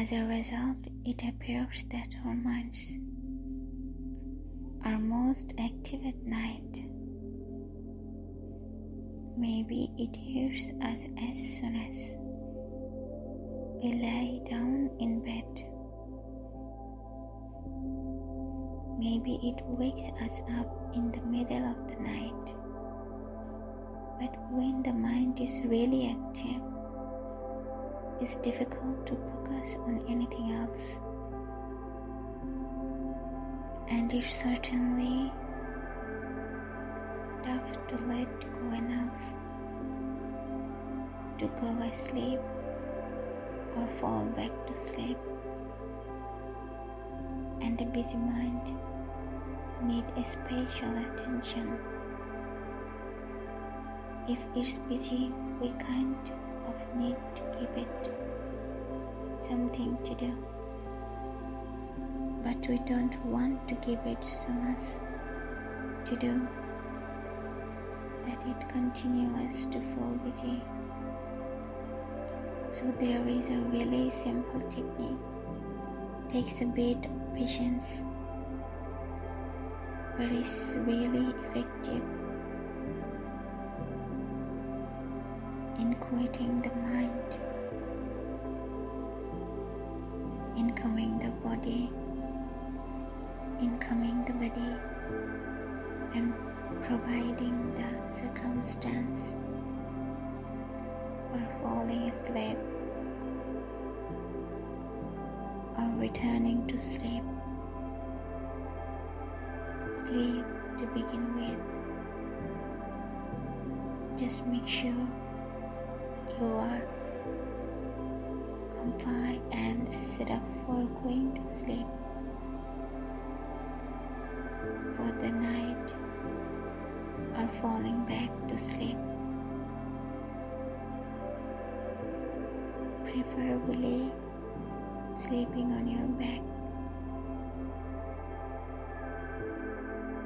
As a result, it appears that our minds are most active at night. Maybe it hears us as soon as we lie down in bed. Maybe it wakes us up in the middle of the night. But when the mind is really active, it's difficult to focus on anything else. And it's certainly tough to let go enough to go asleep or fall back to sleep. And a busy mind need a special attention. If it's busy, we kind of need to give it something to do. But we don't want to give it so much to do that it continues to feel busy. So there is a really simple technique. Takes a bit of patience, but it's really effective in quieting the mind, incoming the body, incoming the body, and providing the circumstance for falling asleep or returning to sleep. Sleep to begin with. Just make sure you are comfy and set up for going to sleep for the night or falling back to sleep. Preferably sleeping on your back.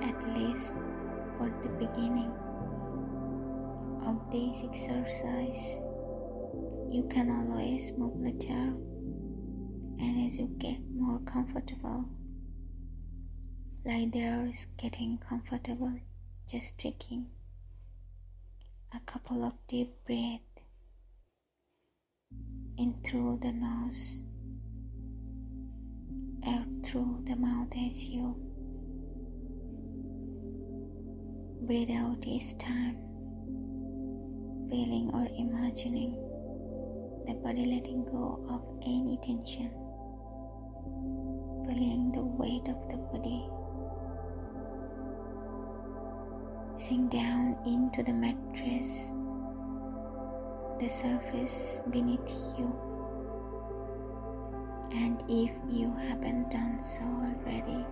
At least for the beginning of this exercise, you can always move later and as you get more comfortable, like there is getting comfortable just taking a couple of deep breaths in through the nose out through the mouth as you breathe out each time feeling or imagining the body letting go of any tension feeling the weight of the body sink down into the mattress the surface beneath you. And if you haven't done so already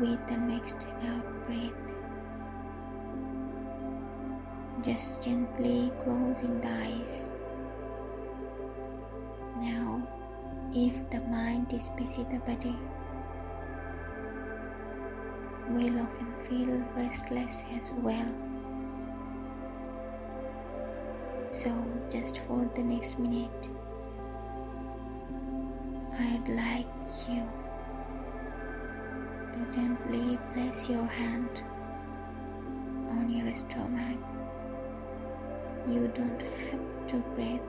with the next out breath just gently closing the eyes now if the mind is busy the body will often feel restless as well so just for the next minute I'd like you to gently place your hand on your stomach. You don't have to breathe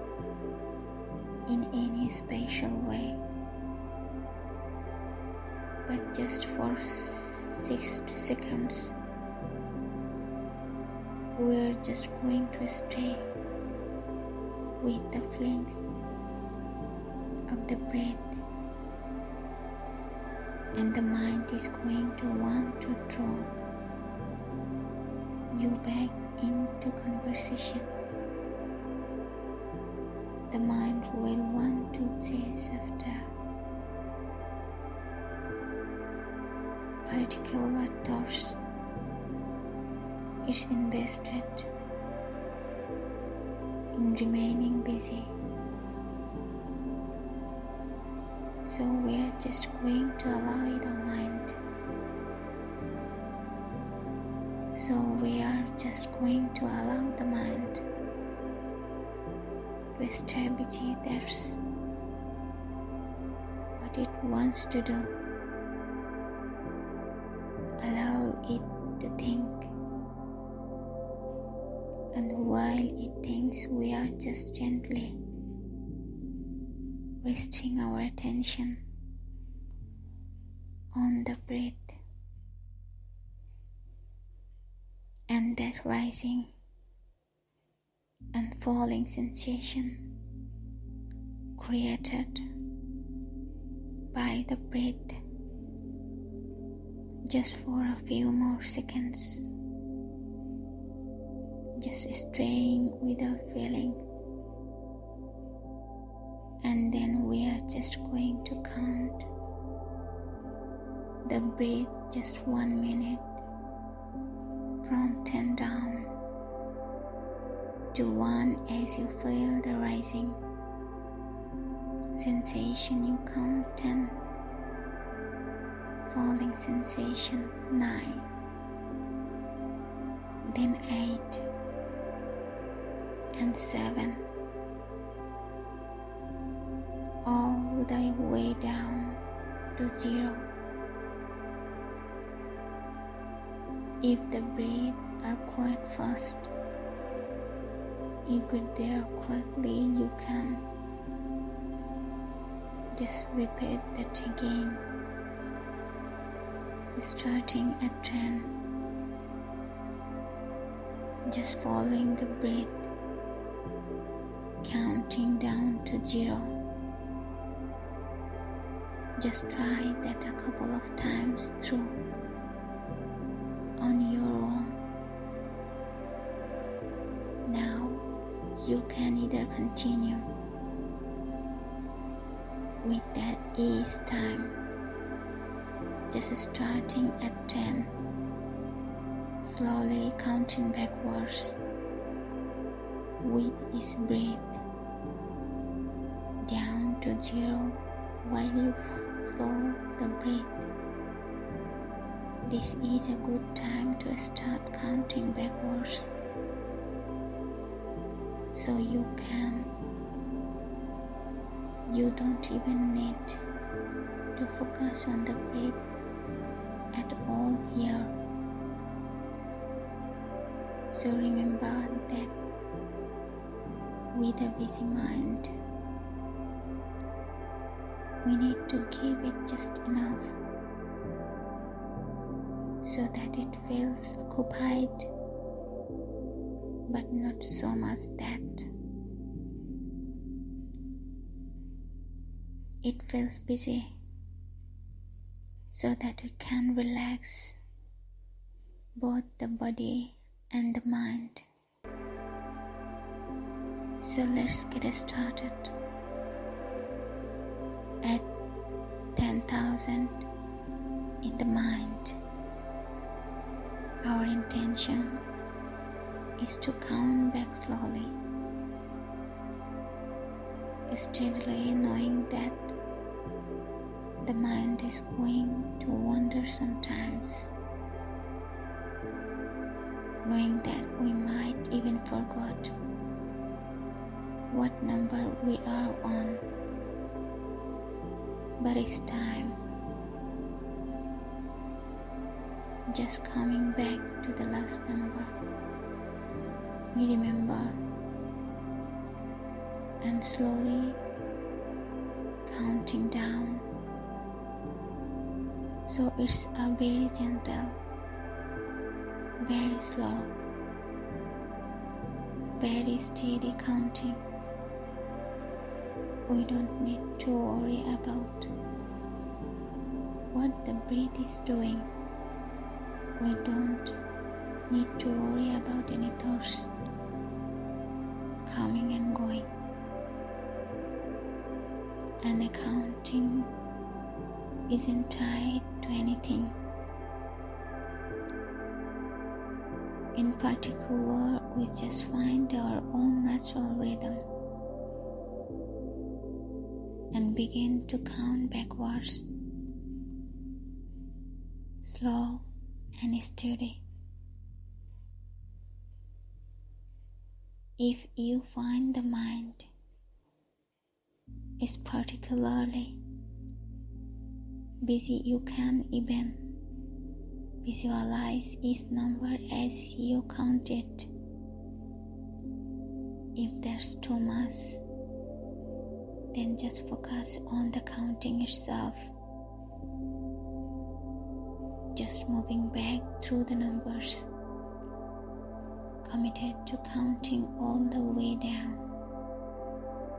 in any special way, but just for 60 seconds, we're just going to stay with the flings of the breath and the mind is going to want to draw you back into conversation. The mind will want to chase after particular thoughts. It's invested in remaining busy. So we're just going to allow the mind. So we are just going to allow the mind busy. That's what it wants to do. Allow it to think. And while it thinks, we are just gently resting our attention on the breath and that rising and falling sensation created by the breath just for a few more seconds, just staying with our feelings, and then we are just going to count the breath just one minute from 10 down to 1 as you feel the rising sensation. You count 10 falling sensation 9 then 8 and 7 all the way down to 0 if the breath are quite fast you get there quickly you can just repeat that again, starting at 10. Just following the breath, counting down to zero. Just try that a couple of times through either continue with that ease time. Just starting at 10, slowly counting backwards. With his breath. Down to zero. While you follow the breath. This is a good time to start counting backwards so you can you don't even need to focus on the breath at all here. So remember that with a busy mind, we need to give it just enough so that it feels occupied but not so much that it feels busy so that we can relax both the body and the mind. So let's get started. At 10,000 in the mind, our intention is to count back slowly, steadily knowing that the mind is going to wander sometimes, knowing that we might even forget what number we are on. But it's time just coming back to the last number. We remember and slowly counting down so it's a very gentle, very slow, very steady counting. We don't need to worry about what the breath is doing. We don't need to worry about any thoughts coming and going. And accounting isn't tied to anything. In particular, we just find our own natural rhythm and begin to count backwards, slow and steady. If you find the mind is particularly busy you can even visualize each number as you count it. If there's too much, then just focus on the counting itself. Just moving back through the numbers, committed to counting all the way down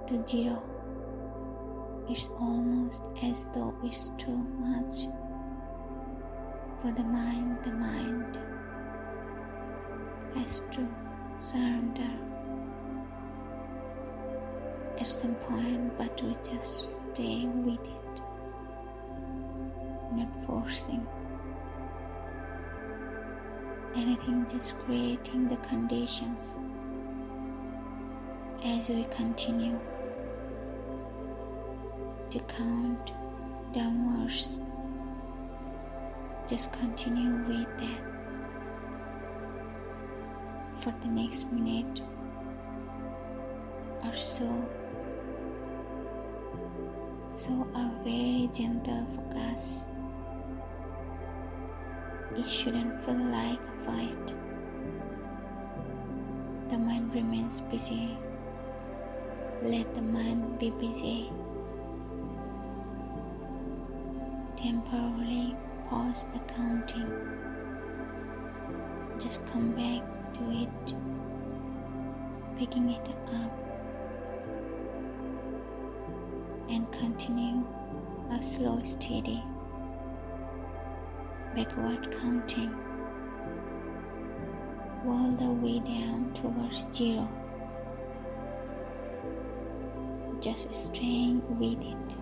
to zero. It's almost as though it's too much for the mind. The mind has to surrender at some point, but we just stay with it, not forcing anything, just creating the conditions as we continue to count downwards. Just continue with that for the next minute or so. So, a very gentle focus. It shouldn't feel like a fight. The mind remains busy. Let the mind be busy. Temporarily pause the counting. Just come back to it, picking it up and continue a slow, steady backward counting all the way down towards zero. Just staying with it.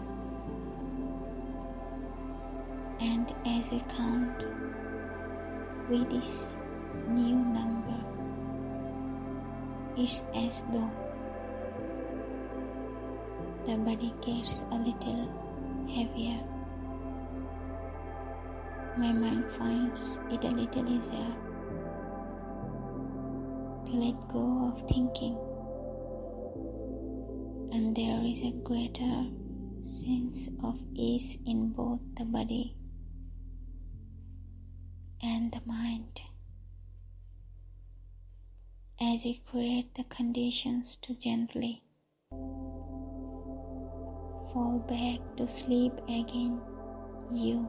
And as we count with this new number, it's as though the body gets a little heavier. My mind finds it a little easier to let go of thinking, and there is a greater sense of ease in both the body and the mind. As you create the conditions to gently fall back to sleep again, you